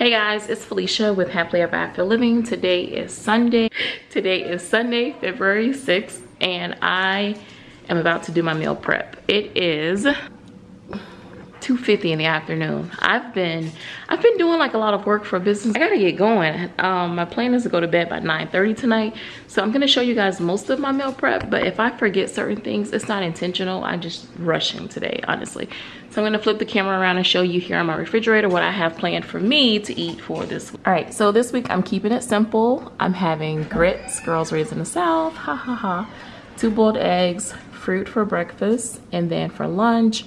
Hey guys, it's Felicia with Happily Ever After Living. Today is Sunday. Today is Sunday, February 6th, and I am about to do my meal prep. It is 2.50 in the afternoon. I've been I've been doing like a lot of work for business. I gotta get going. Um, my plan is to go to bed by 9.30 tonight. So I'm gonna show you guys most of my meal prep, but if I forget certain things, it's not intentional. I'm just rushing today, honestly. So I'm gonna flip the camera around and show you here on my refrigerator what I have planned for me to eat for this week. All right, so this week I'm keeping it simple. I'm having grits, girls raised in the South, ha ha ha. Two boiled eggs, fruit for breakfast, and then for lunch,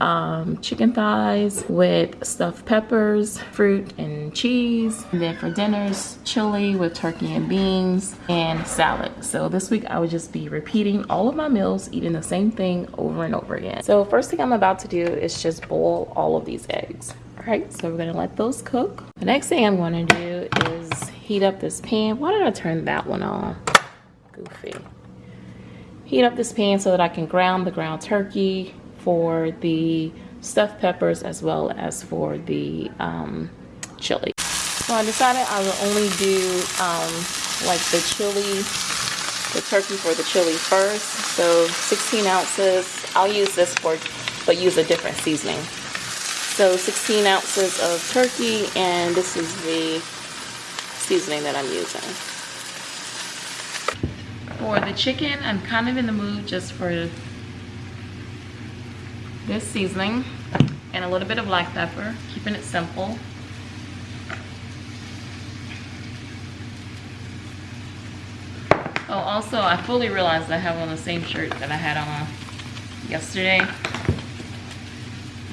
um, chicken thighs with stuffed peppers, fruit and cheese. And then for dinners, chili with turkey and beans and salad. So this week I would just be repeating all of my meals, eating the same thing over and over again. So first thing I'm about to do is just boil all of these eggs. All right, so we're gonna let those cook. The next thing I'm gonna do is heat up this pan. Why did I turn that one on? Goofy. Heat up this pan so that I can ground the ground turkey for the stuffed peppers as well as for the um, chili. So I decided I will only do um, like the chili, the turkey for the chili first. So 16 ounces. I'll use this for, but use a different seasoning. So 16 ounces of turkey and this is the seasoning that I'm using. For the chicken, I'm kind of in the mood just for this seasoning and a little bit of black pepper, keeping it simple. Oh, also, I fully realized I have on the same shirt that I had on yesterday.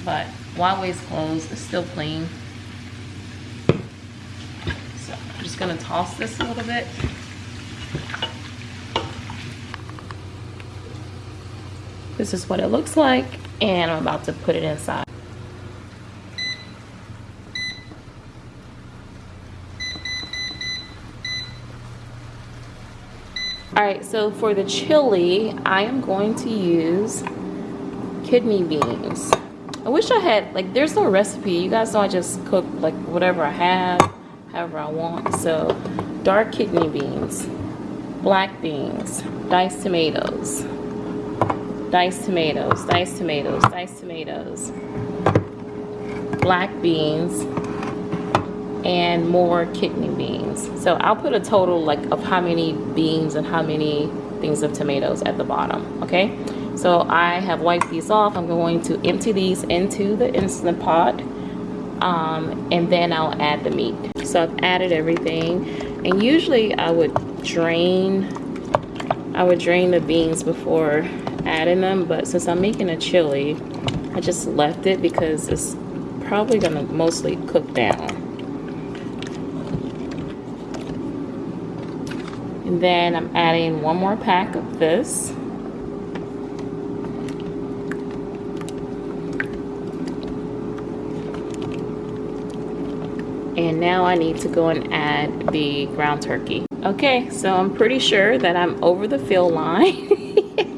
But while waist clothes, it's still clean. So I'm just gonna toss this a little bit. This is what it looks like and I'm about to put it inside. All right, so for the chili, I am going to use kidney beans. I wish I had, like, there's no recipe. You guys know I just cook, like, whatever I have, however I want. So, dark kidney beans, black beans, diced tomatoes, diced tomatoes, diced tomatoes, diced tomatoes, black beans, and more kidney beans. So I'll put a total like of how many beans and how many things of tomatoes at the bottom, okay? So I have wiped these off. I'm going to empty these into the Instant Pot um, and then I'll add the meat. So I've added everything and usually I would drain I would drain the beans before adding them but since I'm making a chili I just left it because it's probably gonna mostly cook down. And then I'm adding one more pack of this. And now I need to go and add the ground turkey. Okay so I'm pretty sure that I'm over the fill line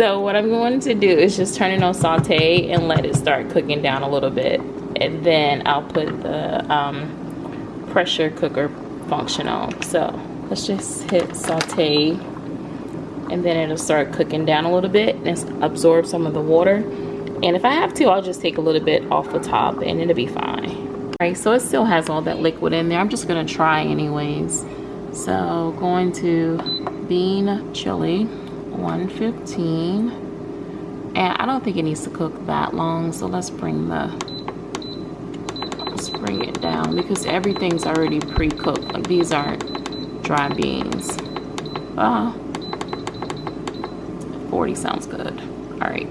So what I'm going to do is just turn it on saute and let it start cooking down a little bit. And then I'll put the um, pressure cooker function on. So let's just hit saute and then it'll start cooking down a little bit and absorb some of the water. And if I have to, I'll just take a little bit off the top and it'll be fine. All right, so it still has all that liquid in there. I'm just gonna try anyways. So going to bean chili. 115 and I don't think it needs to cook that long so let's bring the let's bring it down because everything's already pre-cooked. Like these aren't dry beans. Ah 40 sounds good. All right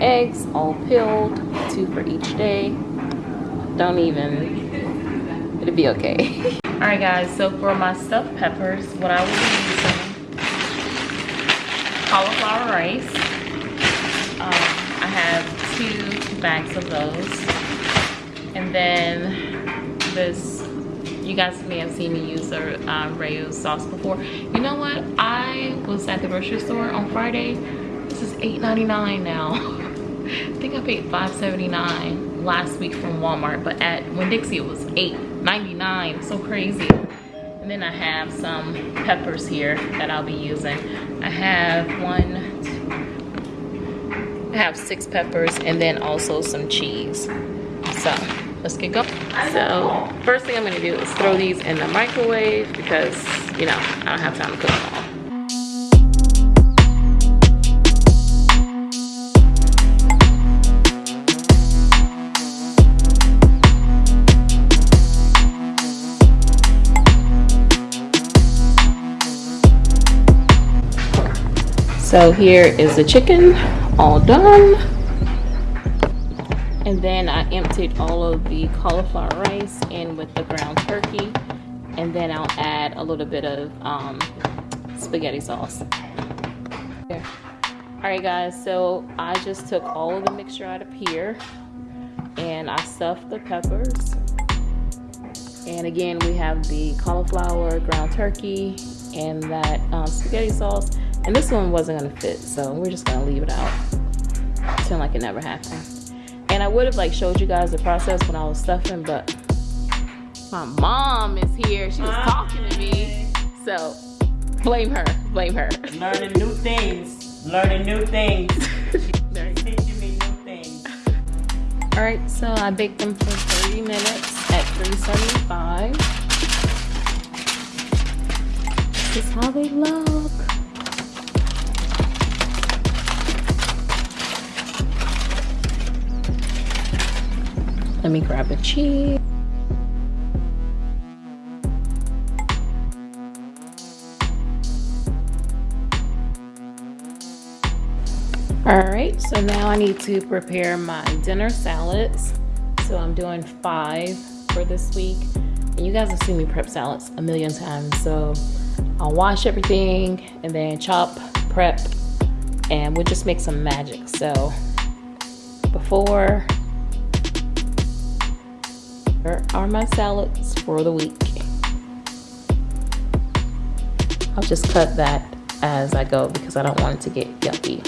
eggs, all peeled, two for each day. Don't even, it'll be okay. all right guys, so for my stuffed peppers, what I will be using, cauliflower rice. Um, I have two bags of those. And then this you guys may have seen me use the uh, Rao sauce before. You know what? I was at the grocery store on Friday. This is $8.99 now. I think I paid $5.79 last week from Walmart, but at Winn-Dixie it was $8.99. So crazy. And then I have some peppers here that I'll be using. I have one, two, I have six peppers and then also some cheese. So let's get going so first thing i'm going to do is throw these in the microwave because you know i don't have time to cook them all So here is the chicken all done. And then I emptied all of the cauliflower rice in with the ground turkey. And then I'll add a little bit of um, spaghetti sauce. There. all right guys so I just took all of the mixture out of here and I stuffed the peppers. And again we have the cauliflower ground turkey and that um, spaghetti sauce and this one wasn't gonna fit so we're just gonna leave it out pretend like it never happened and I would have like showed you guys the process when I was stuffing, but my mom is here. She was Hi. talking to me. So blame her, blame her. Learning new things, learning new things. teaching me new things. All right, so I baked them for 30 minutes at 375. This is how they look. Let me grab a cheese. All right, so now I need to prepare my dinner salads. So I'm doing five for this week. And you guys have seen me prep salads a million times. So I'll wash everything and then chop, prep, and we'll just make some magic. So before here are my salads for the week. I'll just cut that as I go because I don't want it to get yucky.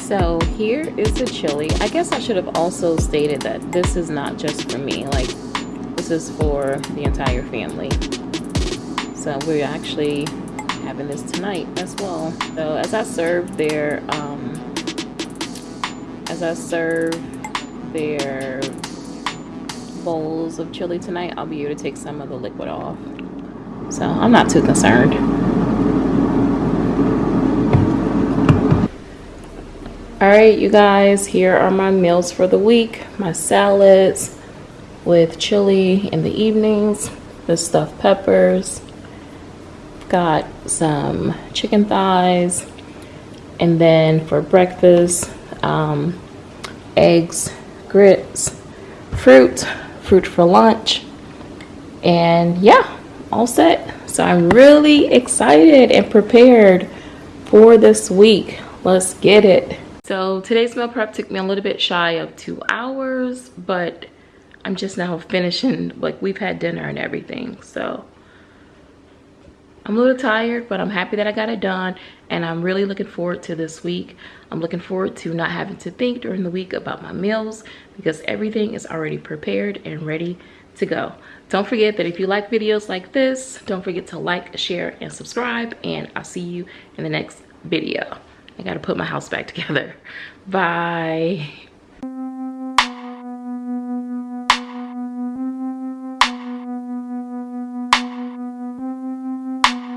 So here is the chili. I guess I should have also stated that this is not just for me. Like this is for the entire family. So we're actually having this tonight as well. So as I serve their, um, as I serve their bowls of chili tonight, I'll be able to take some of the liquid off. So I'm not too concerned. All right, you guys, here are my meals for the week. My salads with chili in the evenings, the stuffed peppers, got some chicken thighs, and then for breakfast, um, eggs, grits, fruit, fruit for lunch. And yeah, all set. So I'm really excited and prepared for this week. Let's get it. So today's meal prep took me a little bit shy of two hours, but I'm just now finishing, like we've had dinner and everything. So I'm a little tired, but I'm happy that I got it done. And I'm really looking forward to this week. I'm looking forward to not having to think during the week about my meals because everything is already prepared and ready to go. Don't forget that if you like videos like this, don't forget to like, share, and subscribe. And I'll see you in the next video. I gotta put my house back together. Bye.